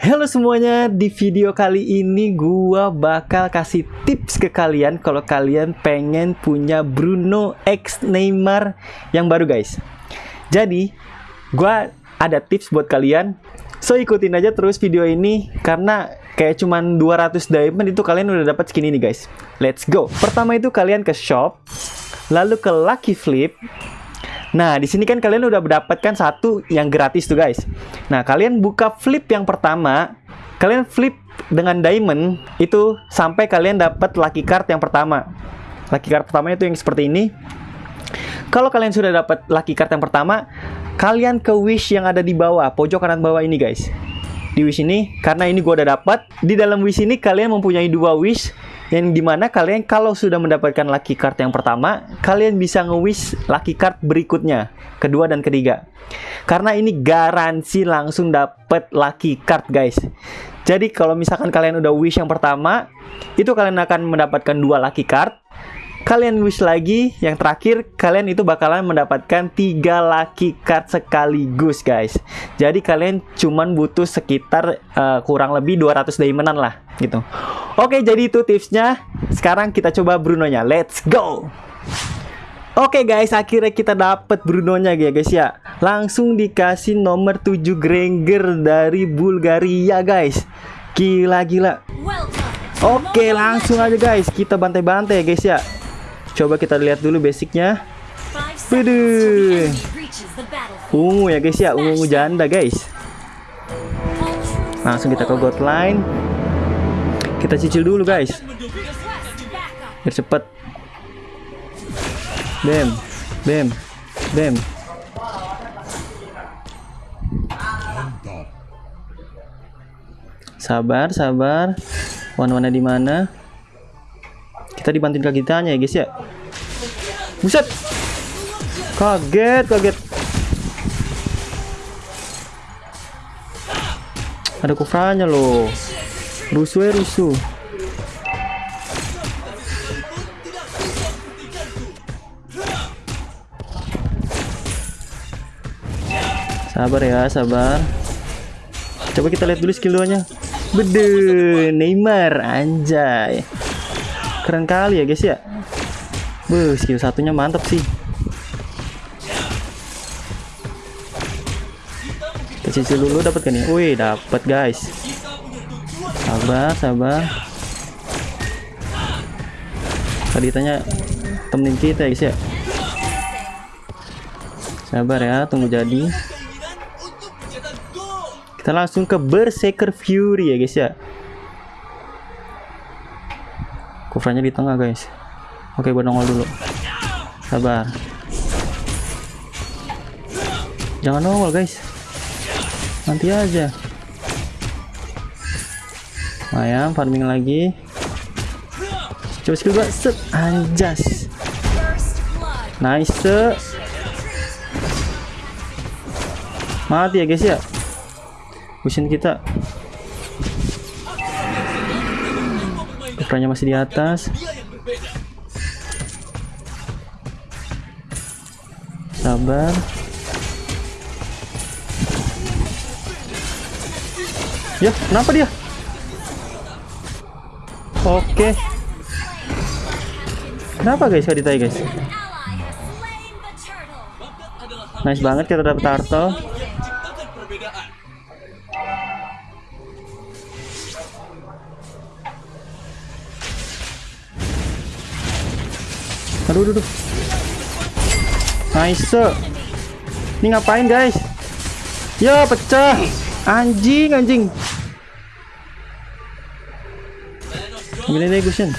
Halo semuanya, di video kali ini gua bakal kasih tips ke kalian kalau kalian pengen punya Bruno X Neymar yang baru guys. Jadi, gua ada tips buat kalian. So ikutin aja terus video ini karena kayak cuman 200 diamond itu kalian udah dapat skin ini guys. Let's go. Pertama itu kalian ke shop, lalu ke Lucky Flip, Nah, di sini kan kalian udah mendapatkan satu yang gratis tuh guys. Nah, kalian buka flip yang pertama, kalian flip dengan diamond itu sampai kalian dapat lucky card yang pertama. Lucky card pertama itu yang seperti ini. Kalau kalian sudah dapat lucky card yang pertama, kalian ke wish yang ada di bawah, pojok kanan bawah ini guys. Di wish ini, karena ini gua udah dapat, di dalam wish ini kalian mempunyai dua wish yang di mana kalian kalau sudah mendapatkan lucky card yang pertama kalian bisa nge-wish lucky card berikutnya kedua dan ketiga. Karena ini garansi langsung dapat lucky card guys. Jadi kalau misalkan kalian udah wish yang pertama itu kalian akan mendapatkan dua lucky card kalian wish lagi yang terakhir kalian itu bakalan mendapatkan tiga lucky card sekaligus guys jadi kalian cuman butuh sekitar uh, kurang lebih 200 diamondan lah gitu oke jadi itu tipsnya sekarang kita coba Brunonya let's go Oke guys, akhirnya kita dapat Brunonya ya guys ya. Langsung dikasih nomor 7 Granger dari Bulgaria guys. Gila gila. Oke, langsung aja guys, kita bantai-bantai ya guys ya. Coba kita lihat dulu basicnya. Waduh. Ungu ya guys ya, ungu janda guys. Langsung kita ke god line. Kita cicil dulu guys. Biar cepet. Bam, bam, bam. Sabar, sabar. Warna-warna di mana? Kita dibantuin kaki kitanya ya guys ya. Buset. Kaget, kaget. Ada kufranya loh. Rusuh ya rusuh. Sabar ya, sabar. Coba kita lihat dulu skill 2-nya. Bede, Neymar anjay keren kali ya guys ya Wuh, skill satunya mantap sih. Kita cicil dulu dapat kan ya wih dapat guys. Sabar sabar. Tadi tanya temenin kita ya guys ya? Sabar ya tunggu jadi. Kita langsung ke Berserker Fury ya guys ya? Kufranya di tengah guys oke gue nongol dulu. Sabar. Jangan nongol guys. Nanti aja. Lumayan farming lagi. Coba skill gue set. Anjas. Nice mati ya guys ya? Busin kita. Ukranya masih di atas. Sabar. Ya, kenapa dia? Oke. Kenapa guys Kaditai guys? Nice banget kita dapat turtle. Aduh, aduh, aduh. Nice. Ini ngapain, guys? Ya, pecah. Anjing, anjing. Gini deh, Gusin.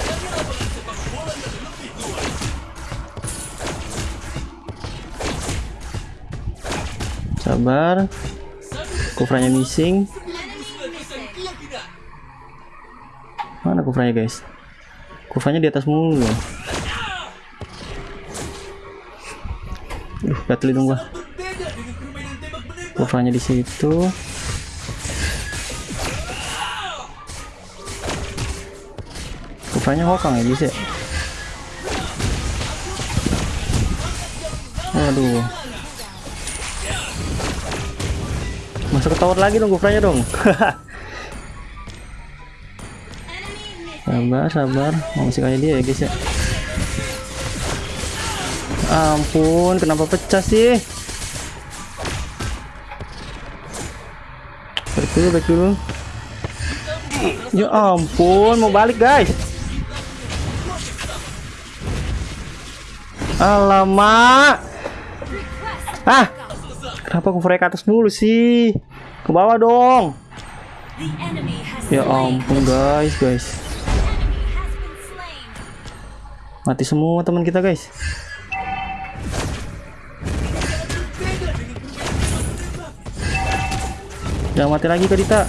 Sabar. Kufranya missing. Mana kufranya, guys? Kufranya di atas mulu. Gatel dong gua. Kurvanya di situ. Kurvanya hokang ya bisa. Waduh. Masuk ke tower lagi dong Gofranya dong. sabar, sabar. Mau masih kayak dia ya guys ya. Ampun, kenapa pecah sih? Balik dulu, balik dulu. Ya ampun, mau balik guys. Alamak. Ah, kenapa aku ke atas mulu sih? Ke bawah dong. Ya ampun guys, guys. Mati semua teman kita guys. Jangan mati lagi Kadita.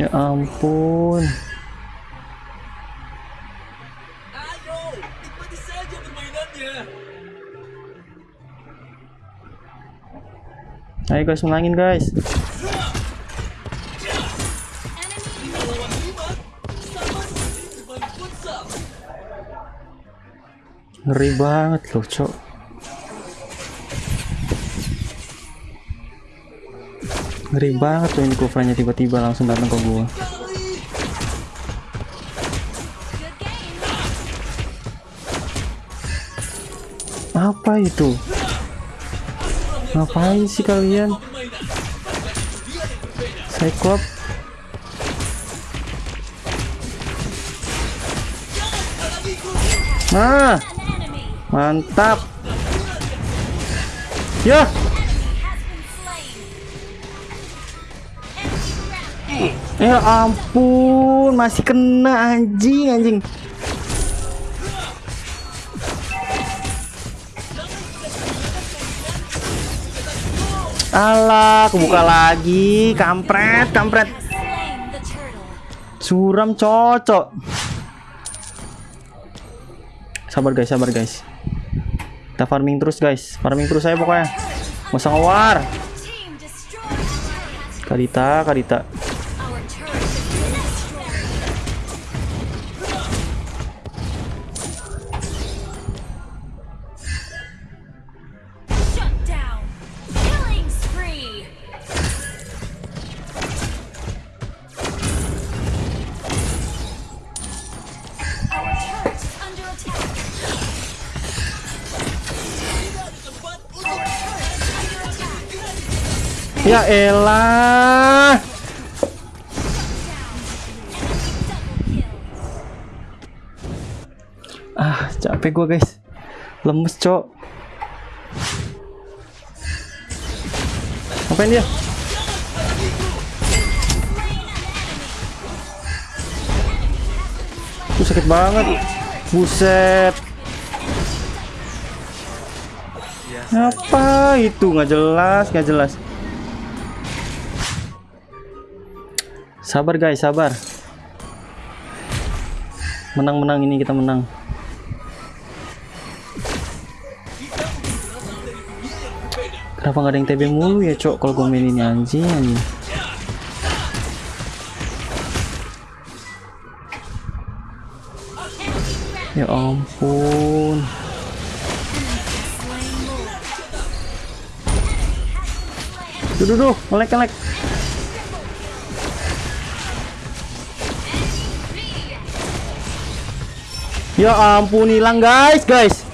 Ya ampun. Ayo, nikmati saja permainannya. Ayo guys, menangin guys. Ngeri banget loh, Cok. Ngeri banget tuh ini covernya tiba-tiba langsung datang ke gua. Apa itu? Ngapain sih kalian? Cyclops Nah, mantap. Ya, ya ampun, masih kena anjing anjing. Alah, kebuka lagi, kampret, kampret. Suram cocok. Sabar guys, sabar guys. Kita farming terus guys, farming terus saya pokoknya. Nggak usah ngewar. Kadita, Ya elah. Ah, capek gua guys. Lemes, Cok. Apain dia? Tuh sakit banget. Buset. Apa itu? Nggak jelas, nggak jelas. Sabar guys, sabar. Menang-menang ini kita menang. Kenapa nggak ada yang TB mulu ya, Cok? Kalau gue main ini anjing, anjing. Ya ampun. Duh, duh, duh, ngelek, ngelek. Ya ampun, hilang guys, guys.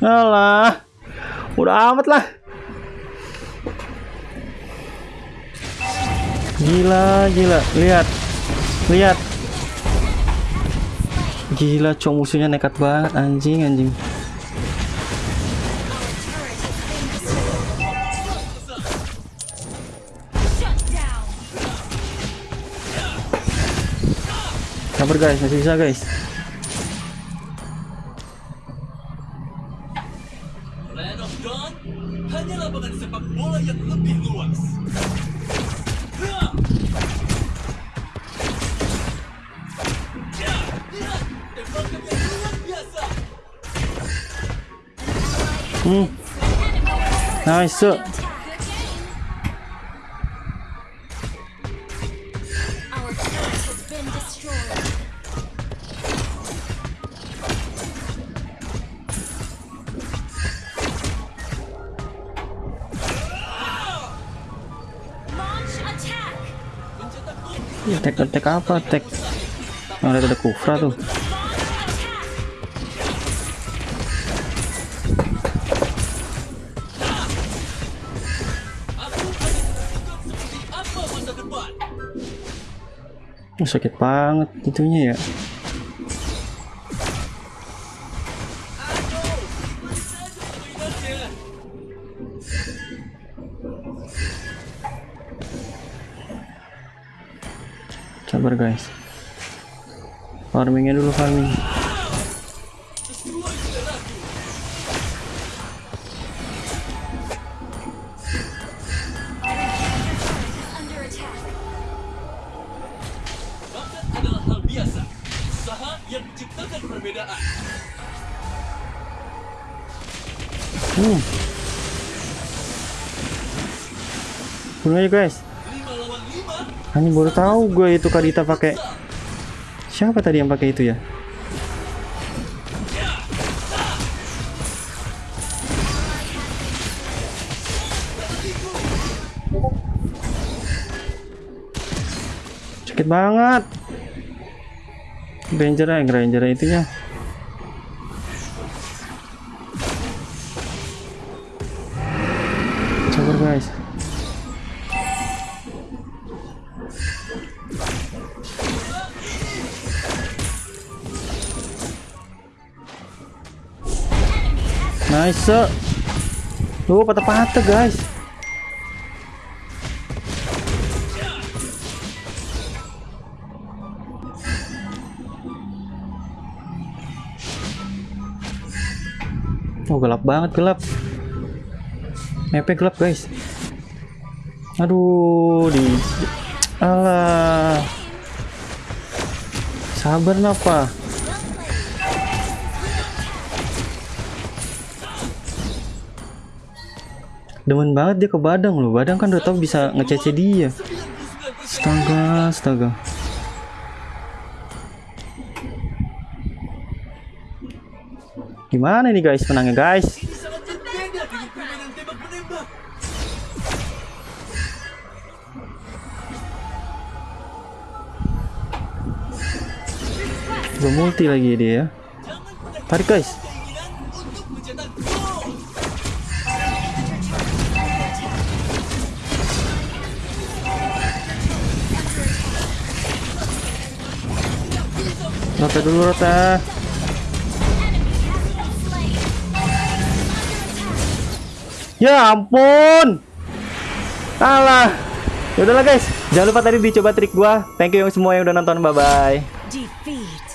Alah, udah amat lah. Gila, gila, lihat, lihat. Gila, cowok musuhnya nekat banget, anjing, anjing. Sabar guys, masih bisa guys. Land of Dawn hanya lapangan sepak bola yang lebih luas. Hah! Ya. Hmm, nice. been destroyed. Tek tek apa tek? Yang ada ada kufra tuh. Sakit banget itunya ya. Sabar guys. Farmingnya dulu farming. Hmm. Bunuh aja guys. 5 lawan 5. Ini baru tahu gue itu Kadita pakai. Siapa tadi yang pakai itu ya? Sakit banget. Ranger ya, Ranger itunya. Sabar guys. Nice. Tuh patah-patah guys. Oh gelap banget gelap. Mapnya gelap guys. Aduh di. Alah. Sabar napa? Demen banget dia ke Badang loh. Badang kan udah tahu bisa ngecece dia. Astaga, astaga. Gimana nih guys menangnya guys? Gue multi lagi dia ya. Tarik guys. Rota dulu rota. Ya ampun. Alah. Ya udahlah guys. Jangan lupa tadi dicoba trik gua. Thank you semua yang udah nonton. Bye bye.